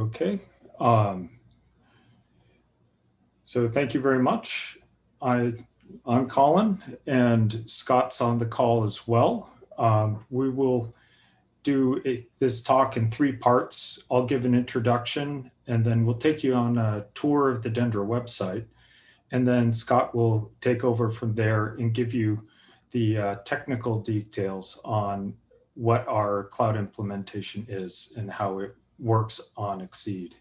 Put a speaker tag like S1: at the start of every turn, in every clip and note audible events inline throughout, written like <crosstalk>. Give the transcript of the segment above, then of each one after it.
S1: Okay. Um, so thank you very much. I, I'm Colin and Scott's on the call as well. Um, we will do a, this talk in three parts. I'll give an introduction and then we'll take you on a tour of the Dendra website. And then Scott will take over from there and give you the uh, technical details on what our cloud implementation is and how it works on XSEDE.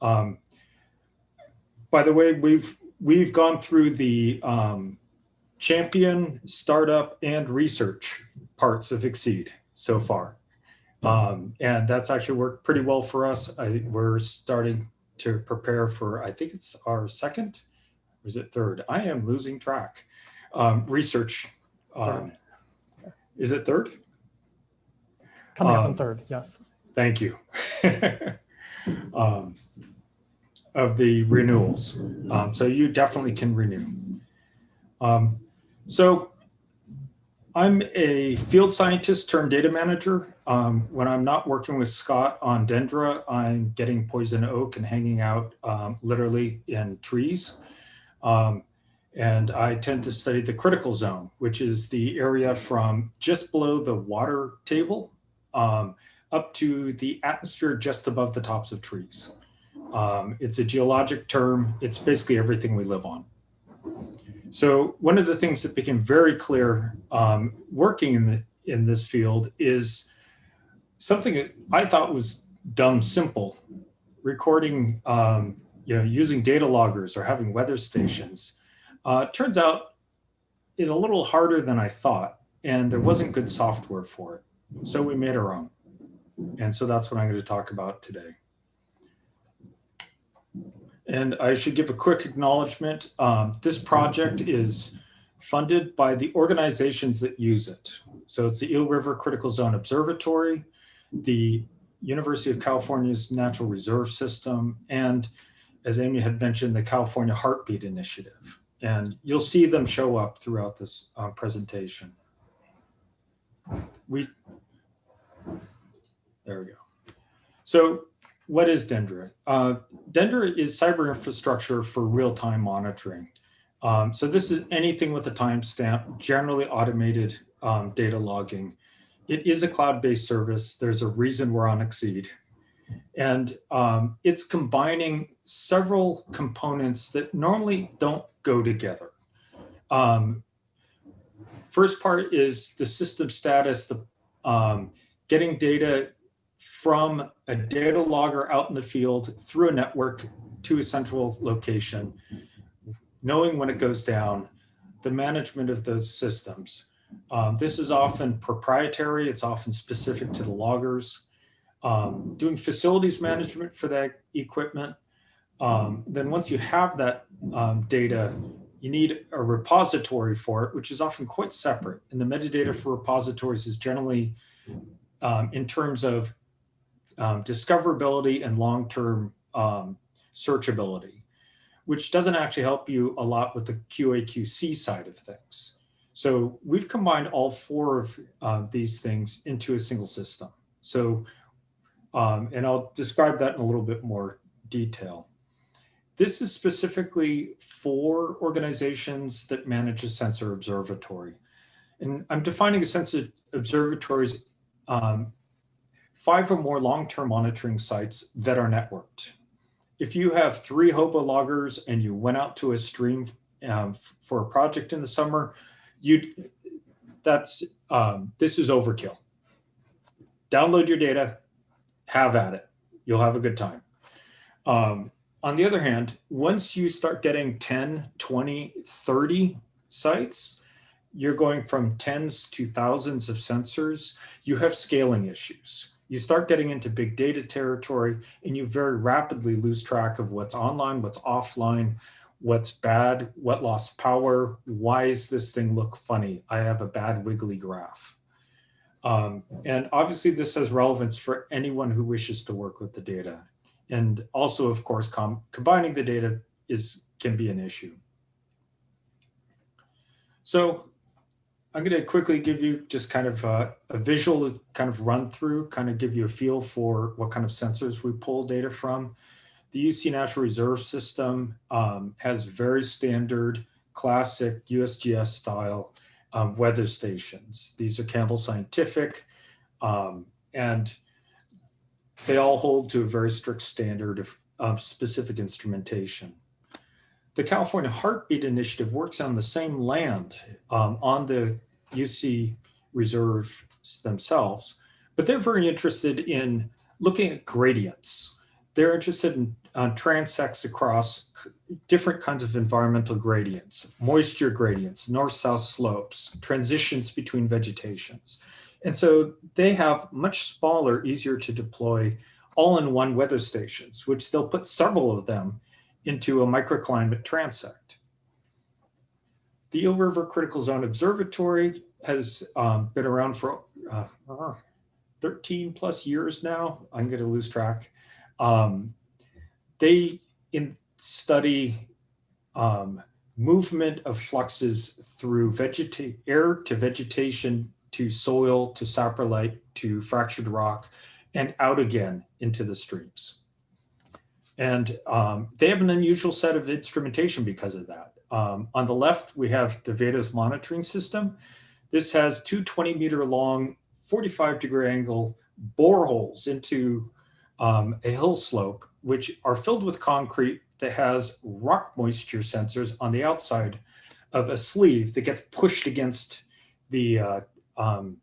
S1: Um, by the way, we've we've gone through the um, champion, startup, and research parts of XSEDE so far. Um, and that's actually worked pretty well for us. I, we're starting to prepare for, I think it's our second, or is it third? I am losing track. Um, research, um, is it third?
S2: Coming up in um, third, yes.
S1: Thank you. <laughs> Um, of the renewals. Um, so you definitely can renew. so I'm a field scientist turned data manager. Um, when I'm not working with Scott on Dendra, I'm getting poison oak and hanging out um, literally in trees. Um, and I tend to study the critical zone, which is the area from just below the water table um, up to the atmosphere just above the tops of trees. Um, it's a geologic term. It's basically everything we live on. So one of the things that became very clear um, working in, the, in this field is something that I thought was dumb simple, recording, um, you know, using data loggers or having weather stations. Uh, turns out is a little harder than I thought, and there wasn't good software for it. So we made our own. And so that's what I'm going to talk about today. And I should give a quick acknowledgement. Um, this project is funded by the organizations that use it. So it's the Eel River Critical Zone Observatory, the University of California's Natural Reserve System, and as Amy had mentioned, the California Heartbeat Initiative. And you'll see them show up throughout this uh, presentation. We, there we go. So what is Dendra? Uh, Dendra is cyber infrastructure for real-time monitoring. Um, so this is anything with a timestamp, generally automated um, data logging. It is a cloud-based service. There's a reason we're on XSEDE. And um, it's combining several components that normally don't go together. Um, first part is the system status, the um, getting data from a data logger out in the field through a network to a central location, knowing when it goes down, the management of those systems. Um, this is often proprietary, it's often specific to the loggers. Um, doing facilities management for that equipment. Um, then once you have that um, data, you need a repository for it, which is often quite separate. And the metadata for repositories is generally um, in terms of um, discoverability and long-term um, searchability, which doesn't actually help you a lot with the QA/QC side of things. So we've combined all four of uh, these things into a single system. So, um, and I'll describe that in a little bit more detail. This is specifically for organizations that manage a sensor observatory. And I'm defining a sensor observatory as um, five or more long-term monitoring sites that are networked. If you have three hobo loggers and you went out to a stream um, for a project in the summer, you that's um, this is overkill. Download your data, have at it. You'll have a good time. Um, on the other hand, once you start getting 10, 20, 30 sites, you're going from tens to thousands of sensors, you have scaling issues you start getting into big data territory and you very rapidly lose track of what's online, what's offline, what's bad, what lost power, why does this thing look funny? I have a bad wiggly graph. Um, and obviously this has relevance for anyone who wishes to work with the data. And also, of course, com combining the data is can be an issue. So I'm going to quickly give you just kind of a, a visual kind of run through, kind of give you a feel for what kind of sensors we pull data from. The UC Natural Reserve System um, has very standard classic USGS style um, weather stations. These are Campbell Scientific um, and they all hold to a very strict standard of, of specific instrumentation. The California Heartbeat Initiative works on the same land um, on the UC reserve themselves, but they're very interested in looking at gradients. They're interested in uh, transects across different kinds of environmental gradients, moisture gradients, north-south slopes, transitions between vegetations. And so they have much smaller, easier to deploy all-in-one weather stations, which they'll put several of them into a microclimate transect. The Eel River Critical Zone Observatory has um, been around for uh, 13 plus years now. I'm going to lose track. Um, they in study um, movement of fluxes through air to vegetation to soil to saprolite to fractured rock and out again into the streams. And um, they have an unusual set of instrumentation because of that. Um, on the left, we have the vadose monitoring system. This has two 20 meter long, 45 degree angle boreholes into um, a hill slope, which are filled with concrete that has rock moisture sensors on the outside of a sleeve that gets pushed against the uh, um,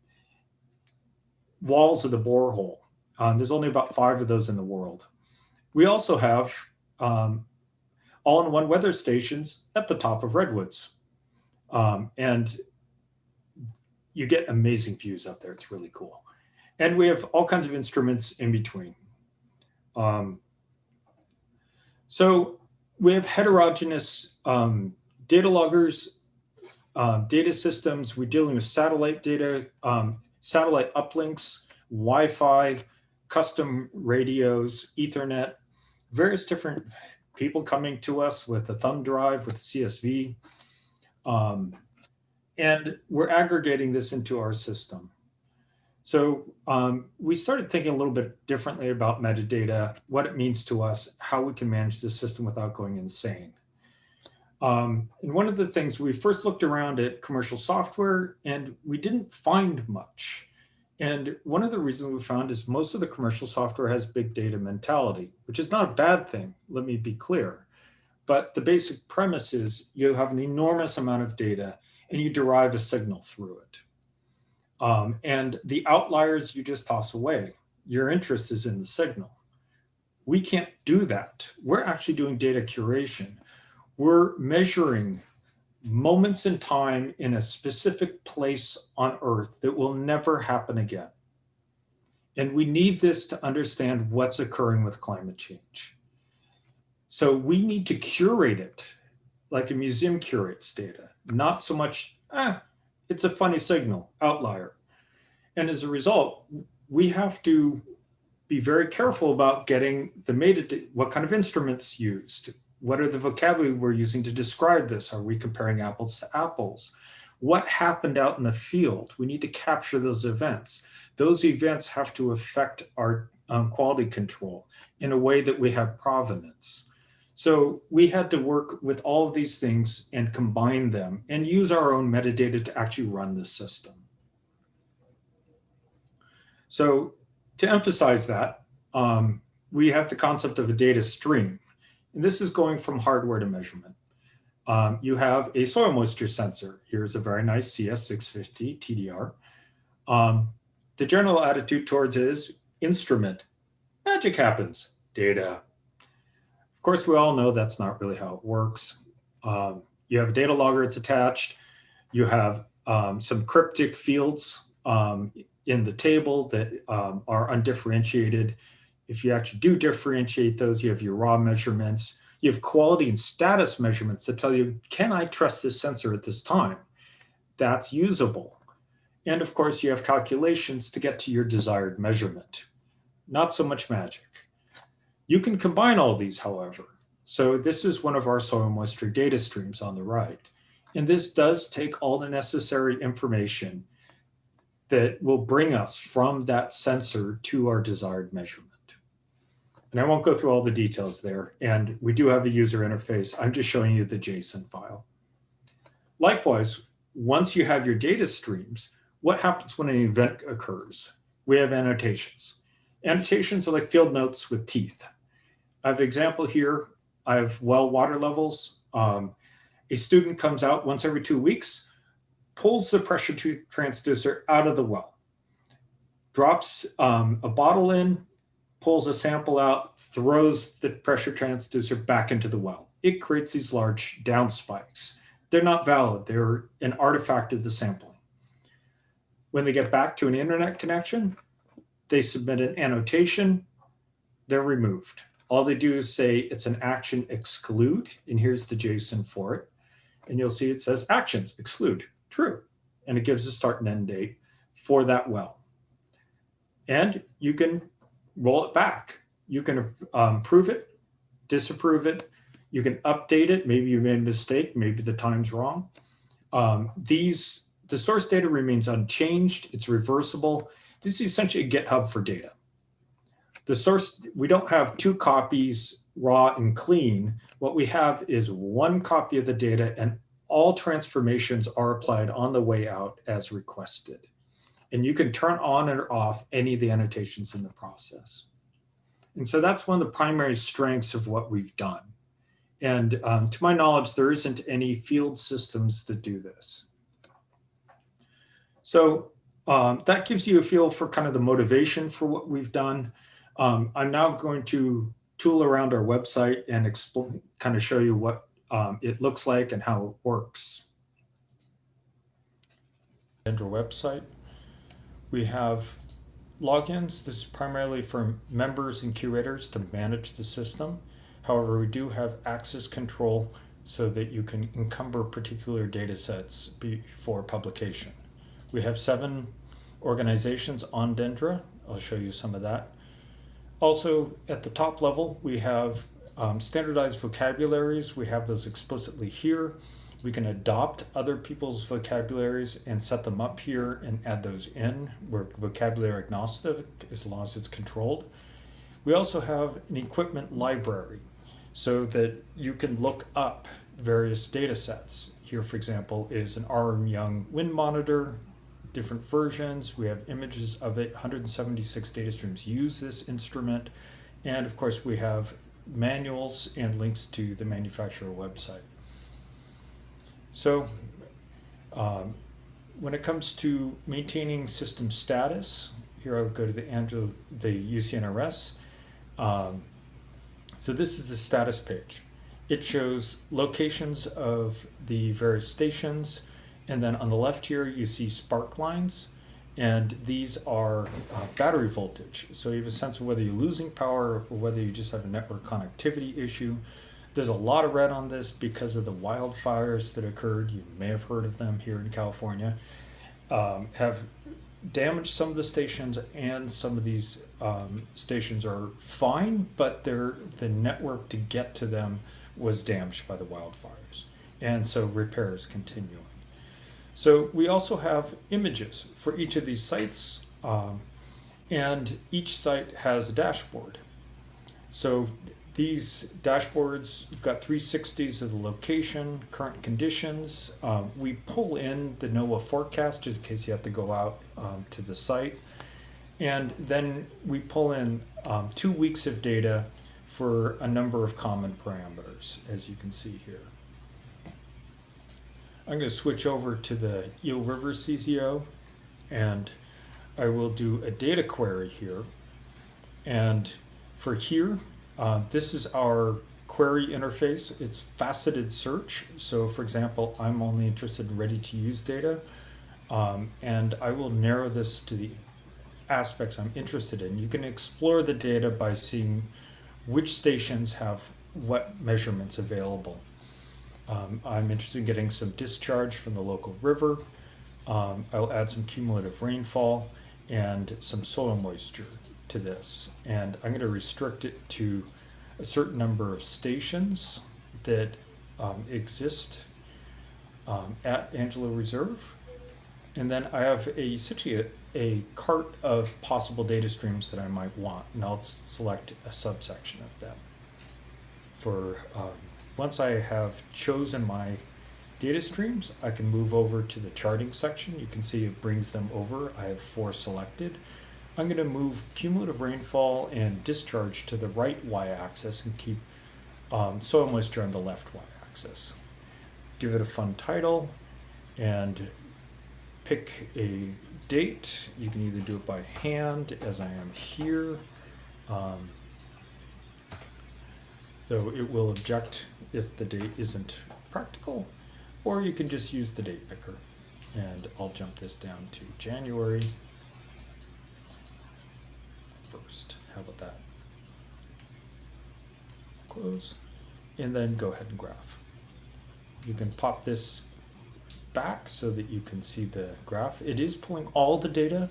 S1: walls of the borehole. Um, there's only about five of those in the world. We also have um, all-in-one weather stations at the top of redwoods. Um, and you get amazing views up there. It's really cool. And we have all kinds of instruments in between. Um, so we have heterogeneous um, data loggers, uh, data systems. We're dealing with satellite data, um, satellite uplinks, Wi-Fi, custom radios, Ethernet, various different people coming to us with a thumb drive, with CSV. Um, and we're aggregating this into our system. So um, we started thinking a little bit differently about metadata, what it means to us, how we can manage the system without going insane. Um, and one of the things we first looked around at commercial software and we didn't find much. And one of the reasons we found is most of the commercial software has big data mentality, which is not a bad thing, let me be clear. But the basic premise is you have an enormous amount of data and you derive a signal through it. Um, and the outliers you just toss away. Your interest is in the signal. We can't do that. We're actually doing data curation. We're measuring moments in time in a specific place on earth that will never happen again. And we need this to understand what's occurring with climate change. So we need to curate it like a museum curates data, not so much, ah, it's a funny signal, outlier. And as a result, we have to be very careful about getting the metadata, what kind of instruments used, what are the vocabulary we're using to describe this? Are we comparing apples to apples? What happened out in the field? We need to capture those events. Those events have to affect our um, quality control in a way that we have provenance. So we had to work with all of these things and combine them and use our own metadata to actually run the system. So to emphasize that, um, we have the concept of a data stream. And this is going from hardware to measurement. Um, you have a soil moisture sensor. Here's a very nice CS650 TDR. Um, the general attitude towards is instrument. Magic happens, data. Of course, we all know that's not really how it works. Um, you have a data logger, it's attached. You have um, some cryptic fields um, in the table that um, are undifferentiated. If you actually do differentiate those, you have your raw measurements. You have quality and status measurements that tell you, can I trust this sensor at this time? That's usable. And of course, you have calculations to get to your desired measurement. Not so much magic. You can combine all these, however. So this is one of our soil moisture data streams on the right. And this does take all the necessary information that will bring us from that sensor to our desired measurement. And I won't go through all the details there. And we do have a user interface. I'm just showing you the JSON file. Likewise, once you have your data streams, what happens when an event occurs? We have annotations. Annotations are like field notes with teeth. I have an example here. I have well water levels. Um, a student comes out once every two weeks, pulls the pressure transducer out of the well, drops um, a bottle in, pulls a sample out, throws the pressure transducer back into the well. It creates these large down spikes. They're not valid. They're an artifact of the sampling. When they get back to an internet connection, they submit an annotation, they're removed. All they do is say it's an action exclude, and here's the JSON for it. And you'll see it says actions exclude, true. And it gives a start and end date for that well. And you can roll it back. You can um, prove it, disapprove it. You can update it. Maybe you made a mistake. Maybe the time's wrong. Um, these, the source data remains unchanged. It's reversible. This is essentially GitHub for data. The source, we don't have two copies raw and clean. What we have is one copy of the data and all transformations are applied on the way out as requested. And you can turn on or off any of the annotations in the process. And so that's one of the primary strengths of what we've done. And um, to my knowledge, there isn't any field systems that do this. So um, that gives you a feel for kind of the motivation for what we've done. Um, I'm now going to tool around our website and explain, kind of show you what um, it looks like and how it works. Enter website we have logins. This is primarily for members and curators to manage the system. However, we do have access control so that you can encumber particular data sets before publication. We have seven organizations on Dendra. I'll show you some of that. Also, at the top level, we have um, standardized vocabularies. We have those explicitly here. We can adopt other people's vocabularies and set them up here and add those in. We're vocabulary agnostic as long as it's controlled. We also have an equipment library so that you can look up various data sets. Here, for example, is an RM Young wind monitor, different versions. We have images of it. 176 data streams use this instrument. And of course, we have manuals and links to the manufacturer website. So um, when it comes to maintaining system status, here I would go to the, Andrew, the UCNRS. Um, so this is the status page. It shows locations of the various stations. And then on the left here, you see spark lines. And these are uh, battery voltage. So you have a sense of whether you're losing power or whether you just have a network connectivity issue. There's a lot of red on this because of the wildfires that occurred. You may have heard of them here in California. Um, have damaged some of the stations, and some of these um, stations are fine, but the network to get to them was damaged by the wildfires. And so repair is continuing. So we also have images for each of these sites, um, and each site has a dashboard. So these dashboards, we've got 360s of the location, current conditions. Um, we pull in the NOAA forecast just in case you have to go out um, to the site. And then we pull in um, two weeks of data for a number of common parameters, as you can see here. I'm going to switch over to the Eel River CZO and I will do a data query here. And for here, uh, this is our query interface. It's faceted search. So for example, I'm only interested in ready to use data. Um, and I will narrow this to the aspects I'm interested in. You can explore the data by seeing which stations have what measurements available. Um, I'm interested in getting some discharge from the local river. Um, I'll add some cumulative rainfall and some soil moisture to this. And I'm going to restrict it to a certain number of stations that um, exist um, at Angelo Reserve. And then I have a, a cart of possible data streams that I might want, and I'll select a subsection of them. For um, once I have chosen my data streams, I can move over to the charting section. You can see it brings them over. I have four selected. I'm going to move cumulative rainfall and discharge to the right y-axis and keep um, soil moisture on the left y-axis. Give it a fun title and pick a date. You can either do it by hand, as I am here, um, though it will object if the date isn't practical, or you can just use the date picker. And I'll jump this down to January 1st. How about that? Close. And then go ahead and graph. You can pop this back so that you can see the graph. It is pulling all the data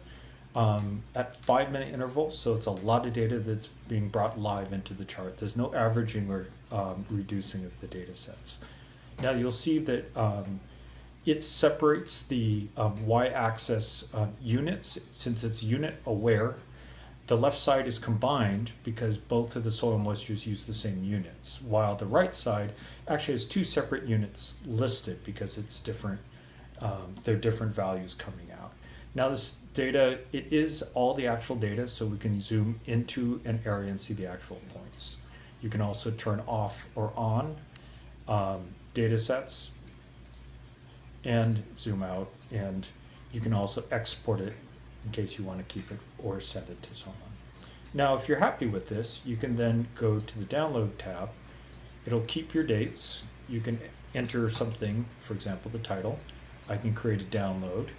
S1: um, at five minute intervals, so it's a lot of data that's being brought live into the chart. There's no averaging or um, reducing of the data sets. Now you'll see that um, it separates the um, y-axis uh, units since it's unit aware. The left side is combined because both of the soil moistures use the same units, while the right side actually has two separate units listed because it's different. Um, they're different values coming out. Now this data, it is all the actual data, so we can zoom into an area and see the actual points. You can also turn off or on um, data sets and zoom out, and you can also export it in case you want to keep it or set it to someone. Now, if you're happy with this, you can then go to the download tab. It'll keep your dates. You can enter something, for example, the title. I can create a download.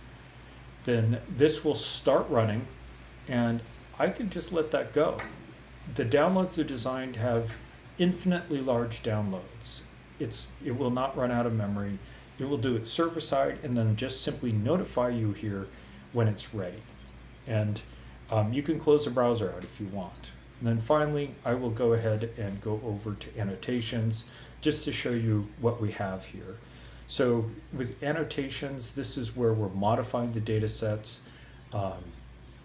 S1: Then this will start running and I can just let that go. The downloads are designed to have infinitely large downloads. It's, it will not run out of memory. It will do it server side and then just simply notify you here when it's ready. And um, you can close the browser out if you want. And then finally, I will go ahead and go over to annotations just to show you what we have here. So with annotations, this is where we're modifying the data sets. Um,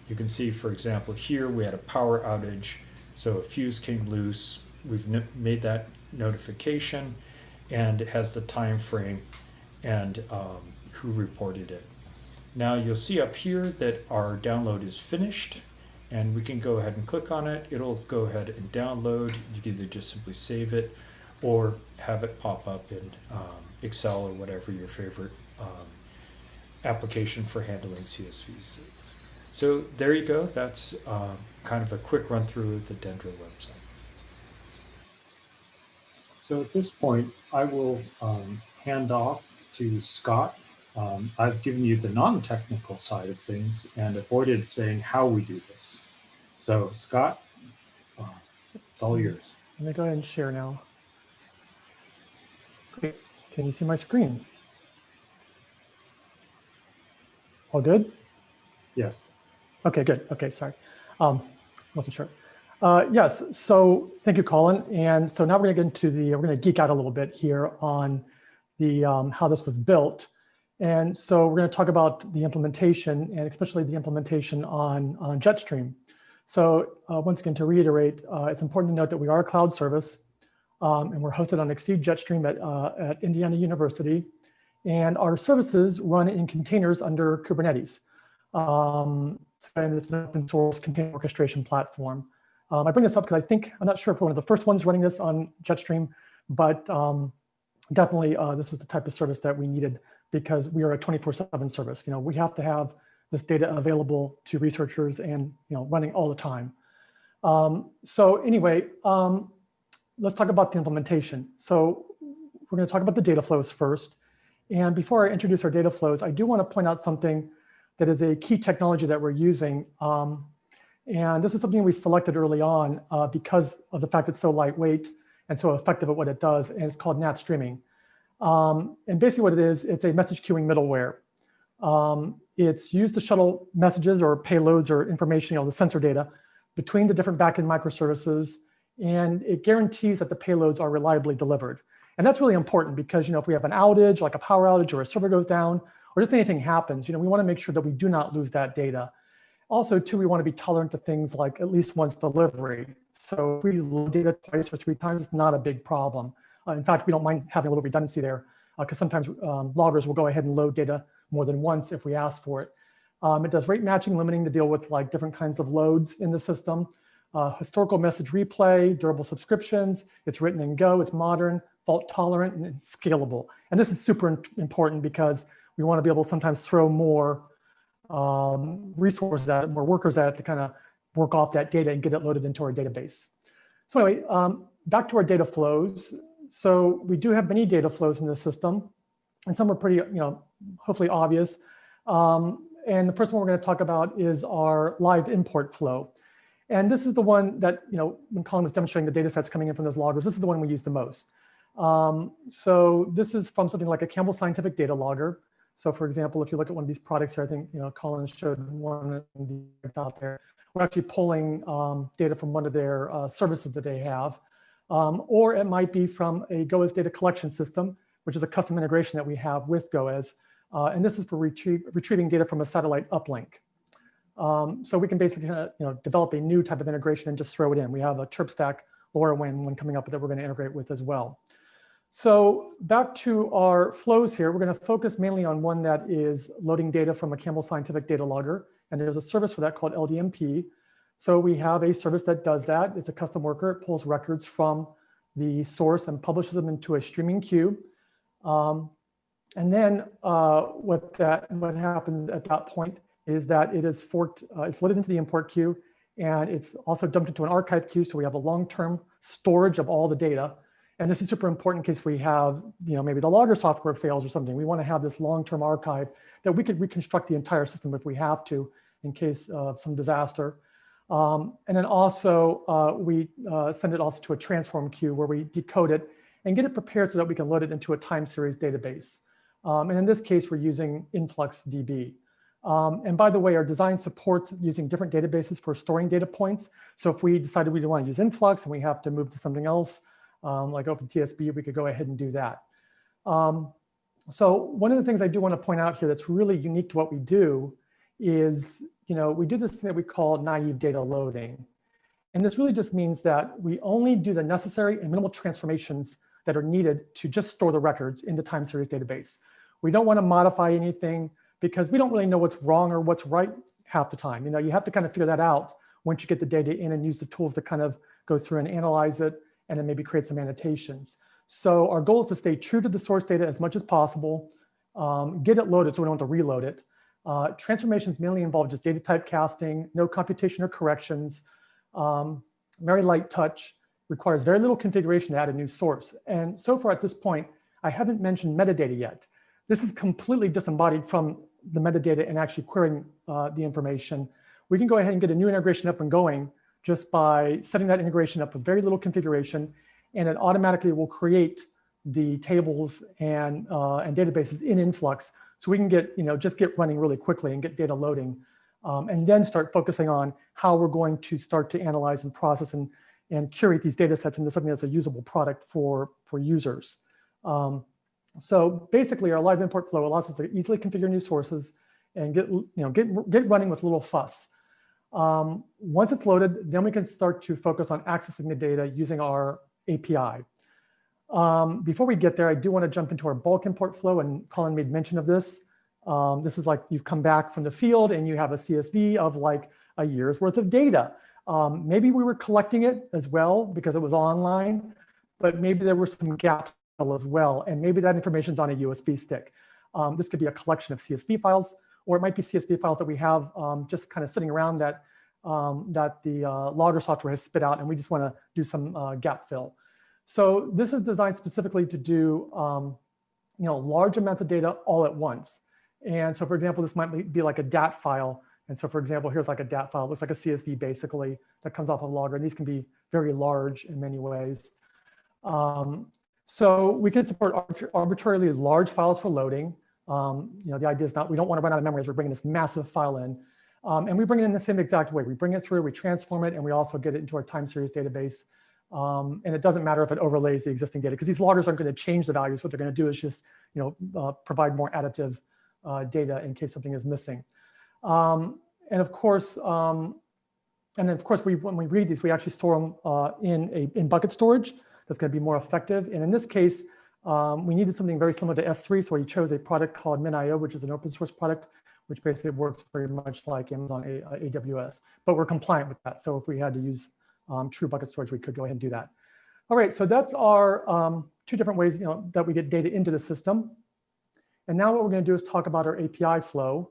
S1: you can see, for example, here we had a power outage. So a fuse came loose. We've no made that notification and it has the time frame and um, who reported it. Now you'll see up here that our download is finished and we can go ahead and click on it. It'll go ahead and download. You can either just simply save it or have it pop up in um, Excel or whatever your favorite um, application for handling CSVs. So there you go. That's uh, kind of a quick run through of the Dendra website. So at this point, I will um, hand off to Scott. Um, I've given you the non-technical side of things and avoided saying how we do this. So Scott, uh, it's all yours.
S2: Let me go ahead and share now. Great. Can you see my screen? All good?
S1: Yes.
S2: Okay, good. Okay, sorry. Um, wasn't sure. Uh, yes, so thank you, Colin. And so now we're gonna get into the, we're gonna geek out a little bit here on the um, how this was built. And so we're gonna talk about the implementation and especially the implementation on, on Jetstream. So uh, once again, to reiterate, uh, it's important to note that we are a cloud service um, and we're hosted on XSEDE Jetstream at, uh, at Indiana University. And our services run in containers under Kubernetes. Um, and it's an open source container orchestration platform. Um, I bring this up because I think, I'm not sure if we're one of the first ones running this on Jetstream, but um, definitely uh, this was the type of service that we needed because we are a 24 seven service. You know, we have to have this data available to researchers and, you know, running all the time. Um, so anyway, um, let's talk about the implementation. So we're going to talk about the data flows first. And before I introduce our data flows, I do want to point out something that is a key technology that we're using. Um, and this is something we selected early on uh, because of the fact it's so lightweight and so effective at what it does. And it's called NATS streaming. Um, and basically what it is, it's a message queuing middleware. Um, it's used to shuttle messages or payloads or information, you know, the sensor data between the different backend microservices. And it guarantees that the payloads are reliably delivered. And that's really important because, you know, if we have an outage, like a power outage or a server goes down, or just anything happens, you know, we want to make sure that we do not lose that data. Also, too, we want to be tolerant to things like at least once delivery. So if we load data twice or three times, it's not a big problem. Uh, in fact, we don't mind having a little redundancy there because uh, sometimes um, loggers will go ahead and load data more than once if we ask for it. Um, it does rate matching, limiting to deal with like different kinds of loads in the system. Uh, historical message replay, durable subscriptions. It's written in Go, it's modern, fault tolerant, and scalable. And this is super important because we want to be able to sometimes throw more um, resources at it, more workers at it to kind of work off that data and get it loaded into our database. So anyway, um, back to our data flows. So we do have many data flows in the system, and some are pretty, you know, hopefully obvious. Um, and the first one we're going to talk about is our live import flow. And this is the one that, you know, when Colin was demonstrating the data sets coming in from those loggers, this is the one we use the most. Um, so this is from something like a Campbell Scientific Data Logger. So for example, if you look at one of these products here, I think, you know, Colin showed one out there. We're actually pulling um, data from one of their uh, services that they have. Um, or it might be from a GOES data collection system, which is a custom integration that we have with GOES. Uh, and this is for retrieving data from a satellite uplink. Um, so we can basically uh, you know, develop a new type of integration and just throw it in. We have a ChirpStack LoRaWAN one coming up that we're going to integrate with as well. So back to our flows here, we're going to focus mainly on one that is loading data from a Campbell Scientific Data Logger. And there's a service for that called LDMP. So we have a service that does that. It's a custom worker. It pulls records from the source and publishes them into a streaming queue. Um, and then uh, what that what happens at that point is that it is forked, uh, it's loaded into the import queue, and it's also dumped into an archive queue. So we have a long-term storage of all the data. And this is super important in case we have, you know, maybe the logger software fails or something. We want to have this long-term archive that we could reconstruct the entire system if we have to in case of some disaster. Um, and then also uh, we uh, send it also to a transform queue where we decode it and get it prepared so that we can load it into a time series database. Um, and in this case, we're using InfluxDB. Um, and by the way, our design supports using different databases for storing data points. So if we decided we don't want to use Influx and we have to move to something else, um, like OpenTSDB, we could go ahead and do that. Um, so one of the things I do want to point out here that's really unique to what we do is, you know, we do this thing that we call naive data loading. And this really just means that we only do the necessary and minimal transformations that are needed to just store the records in the time series database. We don't want to modify anything because we don't really know what's wrong or what's right half the time. You know, you have to kind of figure that out once you get the data in and use the tools to kind of go through and analyze it and then maybe create some annotations. So our goal is to stay true to the source data as much as possible, um, get it loaded so we don't have to reload it. Uh, transformations mainly involve just data type casting, no computation or corrections, um, very light touch, requires very little configuration to add a new source. And so far at this point, I haven't mentioned metadata yet. This is completely disembodied from the metadata and actually querying uh, the information. We can go ahead and get a new integration up and going just by setting that integration up with very little configuration, and it automatically will create the tables and, uh, and databases in Influx so we can get, you know, just get running really quickly and get data loading um, and then start focusing on how we're going to start to analyze and process and, and curate these data sets into something that's a usable product for, for users. Um, so basically our live import flow allows us to easily configure new sources and get, you know, get, get running with little fuss. Um, once it's loaded, then we can start to focus on accessing the data using our API. Um, before we get there, I do want to jump into our bulk import flow, and Colin made mention of this. Um, this is like you've come back from the field and you have a CSV of like a year's worth of data. Um, maybe we were collecting it as well because it was online, but maybe there were some gaps as well. And maybe that information is on a USB stick. Um, this could be a collection of CSV files, or it might be CSV files that we have um, just kind of sitting around that, um, that the uh, logger software has spit out, and we just want to do some uh, gap fill. So this is designed specifically to do um, you know, large amounts of data all at once. And so for example, this might be like a DAT file. And so for example, here's like a DAT file, it looks like a CSV basically that comes off a logger. And these can be very large in many ways. Um, so we can support arbitrarily large files for loading. Um, you know, the idea is not, we don't want to run out of memory as we're bringing this massive file in. Um, and we bring it in the same exact way. We bring it through, we transform it, and we also get it into our time series database Um, and it doesn't matter if it overlays the existing data because these loggers aren't going to change the values. What they're going to do is just, you know, uh, provide more additive uh, data in case something is missing. Um, and of course, um, and of course, we when we read these, we actually store them uh, in a in bucket storage. That's going to be more effective. And in this case, um, we needed something very similar to S3, so we chose a product called MinIO, which is an open source product, which basically works very much like Amazon a AWS. But we're compliant with that. So if we had to use um, true bucket storage, we could go ahead and do that. All right, so that's our um, two different ways you know, that we get data into the system. And now what we're going to do is talk about our API flow.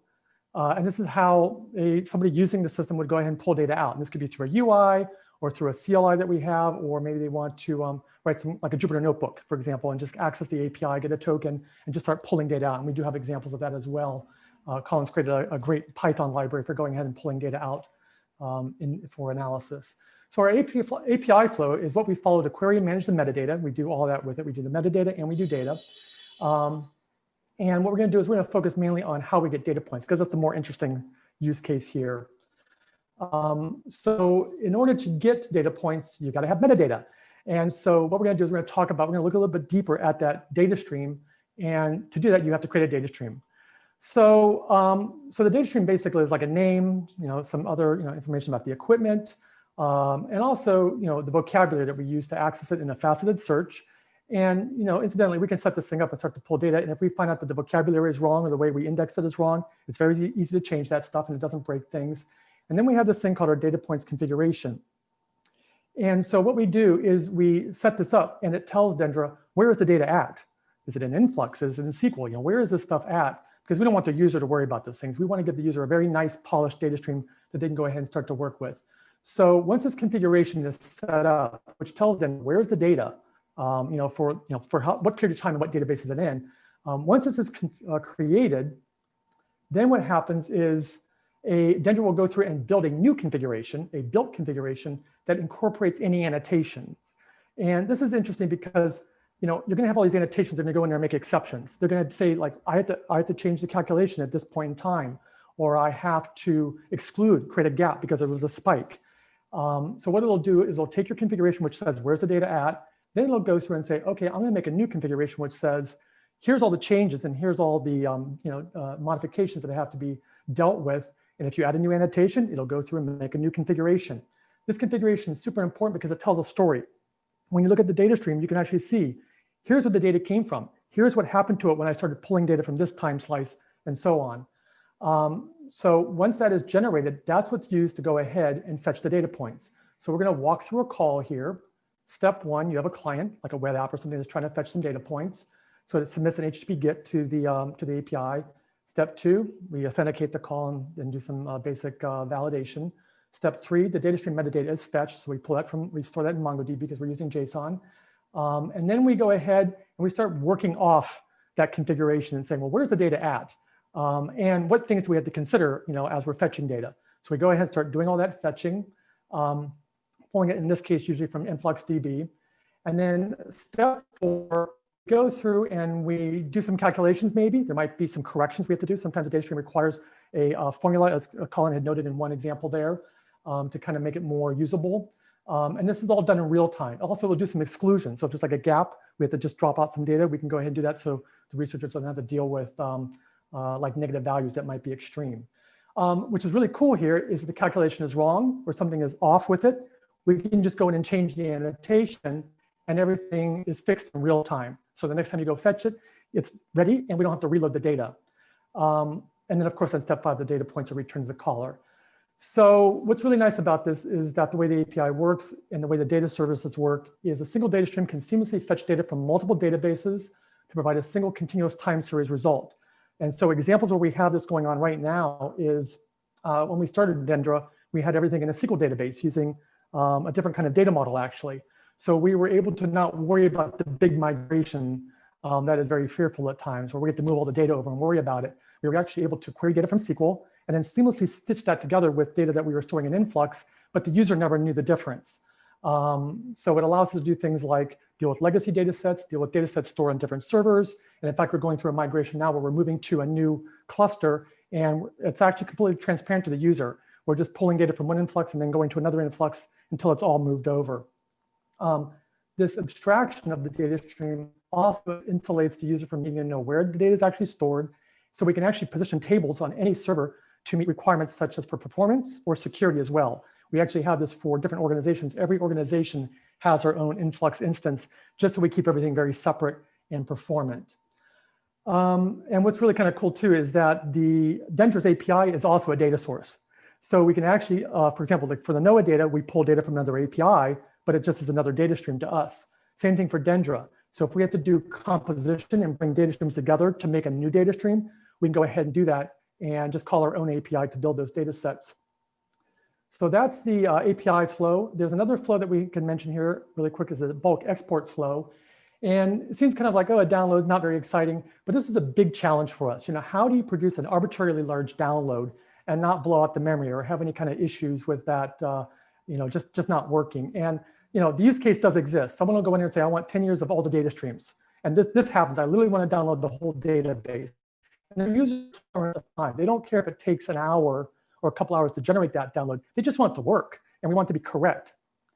S2: Uh, and this is how a, somebody using the system would go ahead and pull data out. And this could be through a UI or through a CLI that we have, or maybe they want to um, write some like a Jupyter notebook, for example, and just access the API, get a token, and just start pulling data out. And we do have examples of that as well. Uh, Colin's created a, a, great Python library for going ahead and pulling data out um, in, for analysis. So our API, flow is what we follow to query and manage the metadata. We do all that with it. We do the metadata and we do data. Um, and what we're going to do is we're going to focus mainly on how we get data points because that's the more interesting use case here. Um, so in order to get data points, you got to have metadata. And so what we're going to do is we're going to talk about, we're going to look a little bit deeper at that data stream. And to do that, you have to create a data stream. So, um, so the data stream basically is like a name, you know, some other you know, information about the equipment, um, and also you know, the vocabulary that we use to access it in a faceted search. And, you know, incidentally, we can set this thing up and start to pull data. And if we find out that the vocabulary is wrong or the way we index it is wrong, it's very easy to change that stuff and it doesn't break things. And then we have this thing called our data points configuration. And so what we do is we set this up and it tells Dendra, where is the data at? Is it in influx? Is it in SQL? You know, where is this stuff at? Because we don't want the user to worry about those things. We want to give the user a very nice polished data stream that they can go ahead and start to work with. So once this configuration is set up, which tells them where's the data, um, you know, for, you know, for how, what period of time and what database is it in. Um, once this is uh, created, then what happens is a Dendra will go through and build a new configuration, a built configuration that incorporates any annotations. And this is interesting because you know, you're going to have all these annotations and they go in there and make exceptions. They're going to say like, I have to, I have to change the calculation at this point in time, or I have to exclude, create a gap because there was a spike. Um, so what it'll do is it'll take your configuration, which says, where's the data at? Then it'll go through and say, okay, I'm going to make a new configuration, which says, here's all the changes and here's all the um, you know, uh, modifications that have to be dealt with. And if you add a new annotation, it'll go through and make a new configuration. This configuration is super important because it tells a story. When you look at the data stream, you can actually see, here's where the data came from. Here's what happened to it when I started pulling data from this time slice and so on. Um, so once that is generated, that's what's used to go ahead and fetch the data points. So we're going to walk through a call here. Step one, you have a client, like a web app or something that's trying to fetch some data points. So it submits an HTTP GET to the, um, to the API. Step two, we authenticate the call and, and do some uh, basic uh, validation. Step three, the data stream metadata is fetched. So we pull that from, we store that in MongoDB because we're using JSON. Um, and then we go ahead and we start working off that configuration and saying, well, where's the data at? Um, and what things do we have to consider, you know, as we're fetching data? So we go ahead and start doing all that fetching. Um, pulling it in this case usually from InfluxDB. And then step four, go through and we do some calculations maybe. There might be some corrections we have to do. Sometimes the data stream requires a formula, as Colin had noted in one example there, um, to kind of make it more usable. Um, and this is all done in real time. Also, we'll do some exclusion. So if there's like a gap, we have to just drop out some data. We can go ahead and do that so the researchers don't have to deal with um, uh, like negative values that might be extreme. Um, which is really cool here is the calculation is wrong or something is off with it we can just go in and change the annotation and everything is fixed in real time. So the next time you go fetch it, it's ready and we don't have to reload the data. Um, and then of course, on step five, the data points are returned to the caller. So what's really nice about this is that the way the API works and the way the data services work is a single data stream can seamlessly fetch data from multiple databases to provide a single continuous time series result. And so examples where we have this going on right now is uh, when we started Dendra, we had everything in a SQL database using um, a different kind of data model actually. So we were able to not worry about the big migration um, that is very fearful at times where we have to move all the data over and worry about it. We were actually able to query data from SQL and then seamlessly stitch that together with data that we were storing in Influx, but the user never knew the difference. Um, so it allows us to do things like deal with legacy data sets, deal with data sets stored on different servers. And in fact, we're going through a migration now where we're moving to a new cluster and it's actually completely transparent to the user. We're just pulling data from one influx and then going to another influx until it's all moved over. Um, this abstraction of the data stream also insulates the user from needing to know where the data is actually stored. So we can actually position tables on any server to meet requirements such as for performance or security as well. We actually have this for different organizations. Every organization has our own influx instance, just so we keep everything very separate and performant. Um, and what's really kind of cool too is that the Dendra's API is also a data source. So we can actually, uh, for example, like for the NOAA data, we pull data from another API, but it just is another data stream to us. Same thing for Dendra. So if we have to do composition and bring data streams together to make a new data stream, we can go ahead and do that and just call our own API to build those data sets. So that's the uh, API flow. There's another flow that we can mention here really quick is the bulk export flow. And it seems kind of like, oh, a download, not very exciting, but this is a big challenge for us. You know, how do you produce an arbitrarily large download and not blow out the memory or have any kind of issues with that, uh, you know, just, just not working? And, you know, the use case does exist. Someone will go in here and say, I want 10 years of all the data streams. And this, this happens. I literally want to download the whole database. And the users are time. They don't care if it takes an hour or a couple hours to generate that download. They just want it to work and we want it to be correct.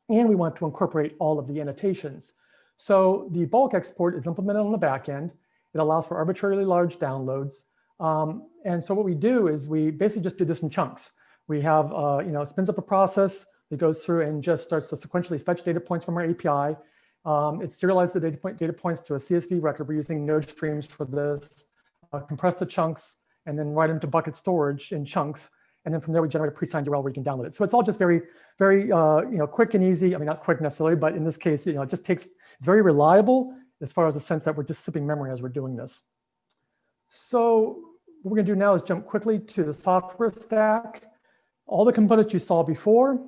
S2: And we want to incorporate all of the annotations. So the bulk export is implemented on the back end. It allows for arbitrarily large downloads. Um, and so what we do is we basically just do this in chunks. We have, uh, you know, it spins up a process that goes through and just starts to sequentially fetch data points from our API. Um, it serializes the data, point, data points to a CSV record. We're using node streams for this, uh, compress the chunks, and then write them to bucket storage in chunks. And then from there, we generate a pre-signed URL where you can download it. So it's all just very, very, uh, you know, quick and easy. I mean, not quick necessarily, but in this case, you know, it just takes, it's very reliable as far as the sense that we're just sipping memory as we're doing this. So what we're gonna do now is jump quickly to the software stack. All the components you saw before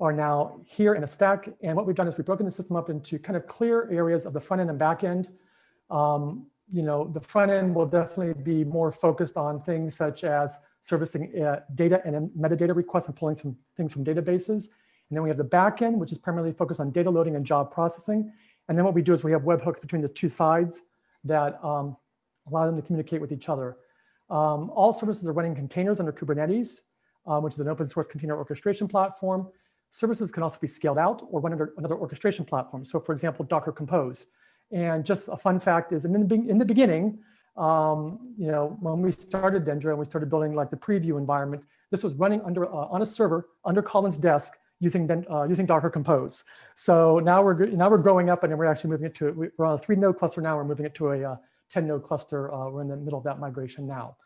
S2: are now here in a stack. And what we've done is we've broken the system up into kind of clear areas of the front end and back end. Um, you know, the front end will definitely be more focused on things such as servicing uh, data and metadata requests and pulling some things from databases. And then we have the backend, which is primarily focused on data loading and job processing. And then what we do is we have webhooks between the two sides that um, allow them to communicate with each other. Um, all services are running containers under Kubernetes, um, which is an open source container orchestration platform. Services can also be scaled out or run under another orchestration platform. So for example, Docker Compose. And just a fun fact is in the, in the beginning, um, you know, when we started Dendra and we started building like the preview environment, this was running under uh, on a server under Colin's desk using uh, using Docker Compose. So now we're now we're growing up and we're actually moving it to we're on a three node cluster now. We're moving it to a uh, 10 node cluster. Uh, we're in the middle of that migration now.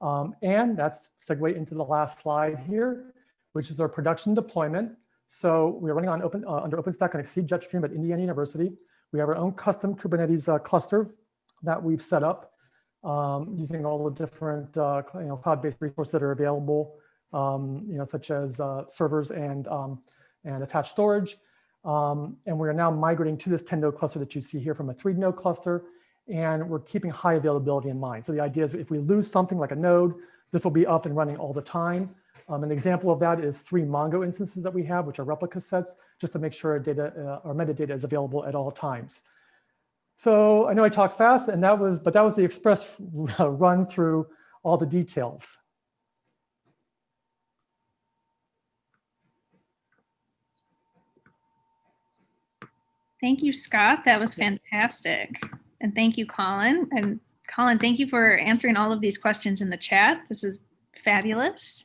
S2: Um, and that's segue into the last slide here, which is our production deployment. So we're running on open uh, under OpenStack and XSEDE Jetstream at Indiana University. We have our own custom Kubernetes uh, cluster that we've set up um, using all the different uh, you know, cloud-based resources that are available, um, you know, such as uh, servers and, um, and attached storage. Um, and we're now migrating to this 10 node cluster that you see here from a three node cluster. And we're keeping high availability in mind. So the idea is if we lose something like a node, this will be up and running all the time. Um, an example of that is three Mongo instances that we have, which are replica sets, just to make sure our data, uh, our metadata is available at all times. So I know I talked fast and that was, but that was the express <laughs> run through all the details.
S3: Thank you, Scott. That was
S2: Yes.
S3: fantastic. And thank you, Colin. And Colin, thank you for answering all of these questions in the chat. This is fabulous.